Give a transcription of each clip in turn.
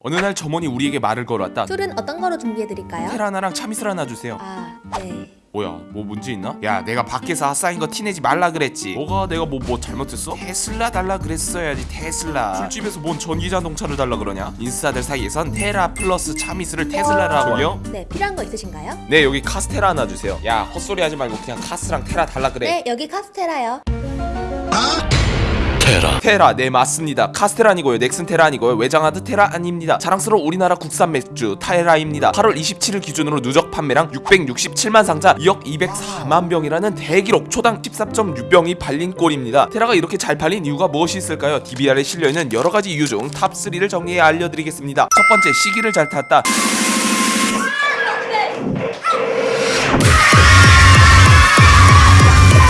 어느 날 점원이 우리에게 말을 걸어왔다. 술은 어떤 거로 준비해드릴까요? 테라나랑 참이슬 하나 주세요. 아, 네. 뭐야, 뭐 문제 있나? 야, 내가 밖에서 아싸인 거 티내지 말라 그랬지. 뭐가 내가 뭐 뭐 잘못했어? 테슬라 달라 그랬어야지 테슬라. 술집에서 뭔 전기 자동차를 달라 그러냐? 인싸들 사이에선 테라 플러스 참이슬을 테슬라라고 저기요? 네, 필요한 거 있으신가요? 네, 여기 카스테라 하나 주세요. 야, 헛소리 하지 말고 그냥 카스랑 테라 달라 그래. 네, 여기 카스테라요. 테라 테라 네 맞습니다. 카스테라 아니고요. 넥슨 테라 아니고요. 외장하드 테라 아닙니다. 자랑스러운 우리나라 국산 맥주 테라입니다. 8월 27일 기준으로 누적 판매량 667만 상자 2억 204만 병이라는 대기록 초당 13.6병이 팔린 꼴입니다. 테라가 이렇게 잘 팔린 이유가 무엇이 있을까요? DBR에 실려있는 여러가지 이유 중 top3를 정리해 알려드리겠습니다. 첫 번째 시기를 잘 탔다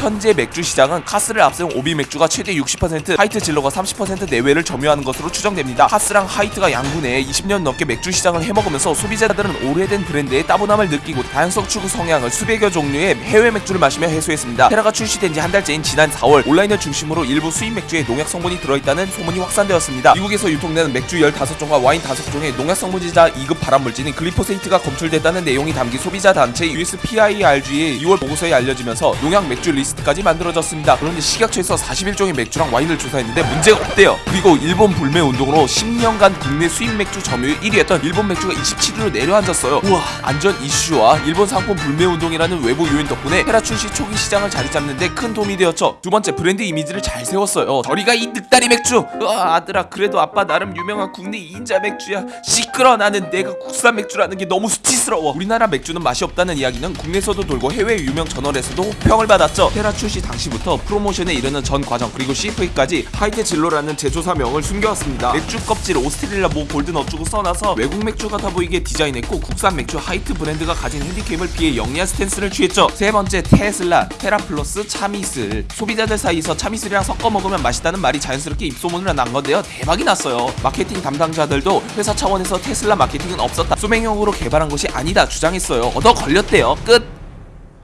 현재 맥주 시장은 카스를 앞세운 오비 맥주가 최대 60%, 하이트 진로가 30% 내외를 점유하는 것으로 추정됩니다. 카스랑 하이트가 양구 내에 20년 넘게 맥주 시장을 해먹으면서 소비자들은 오래된 브랜드의 따분함을 느끼고 다양성 추구 성향을 수백여 종류의 해외 맥주를 마시며 해소했습니다. 테라가 출시된 지 한 달째인 지난 4월 온라인을 중심으로 일부 수입 맥주에 농약 성분이 들어있다는 소문이 확산되었습니다. 미국에서 유통되는 맥주 15종과 와인 5종에 농약 성분이자 2급 발암물질인 글리포세이트가 검출됐다는 내용이 담긴 소비자 단체 USPIRG의 6월 보고서에 알려지면서 농약 맥주 리스트 까지 만들어졌습니다. 그런데 식약처에서 41종의 맥주랑 와인을 조사했는데 문제가 없대요. 그리고 일본 불매 운동으로 10년간 국내 수입 맥주 점유율 1위였던 일본 맥주가 27위로 내려앉았어요. 우와, 안전 이슈와 일본 상품 불매 운동이라는 외부 요인 덕분에 테라 출시 초기 시장을 자리 잡는데 큰 도움이 되었죠. 두 번째 브랜드 이미지를 잘 세웠어요. 저리가 이 늙다리 맥주. 으아, 아들아 그래도 아빠 나름 유명한 국내 2인자 맥주야. 시끄러 나는 내가 국산 맥주라는 게 너무 수치스러워. 우리나라 맥주는 맛이 없다는 이야기는 국내에서도 돌고 해외 유명 저널에서도 평을 받았죠. 출시 당시부터 프로모션에 이르는 전 과정 그리고 CF까지 하이트 진로라는 제조사명을 숨겨왔습니다. 맥주 껍질 오스트레일리아 뭐 golden 어쩌고 써놔서 외국 맥주 같아 보이게 디자인했고 국산 맥주 하이트 브랜드가 가진 핸디캡을 피해 영리한 stance를 취했죠. 세 번째 테슬라 테라 플러스 참이슬 소비자들 사이에서 참이슬이랑 섞어 먹으면 맛있다는 말이 자연스럽게 입소문을 난 건데요. 대박이 났어요. 마케팅 담당자들도 회사 차원에서 테슬라 마케팅은 없었다. 소맥용으로 개발한 것이 아니다 주장했어요. 얻어 걸렸대요. 끝.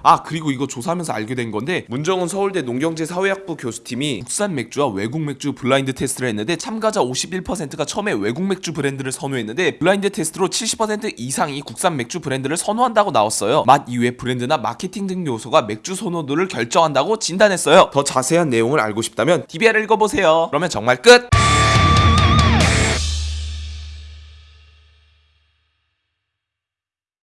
아 그리고 이거 조사하면서 알게 된 건데 문정은 서울대 농경제 사회학부 교수팀이 국산 맥주와 외국 맥주 블라인드 테스트를 했는데 참가자 51%가 처음에 외국 맥주 브랜드를 선호했는데 블라인드 테스트로 70% 이상이 국산 맥주 브랜드를 선호한다고 나왔어요. 맛 이외 브랜드나 마케팅 등 요소가 맥주 선호도를 결정한다고 진단했어요. 더 자세한 내용을 알고 싶다면 DBR을 읽어보세요. 그러면 정말 끝!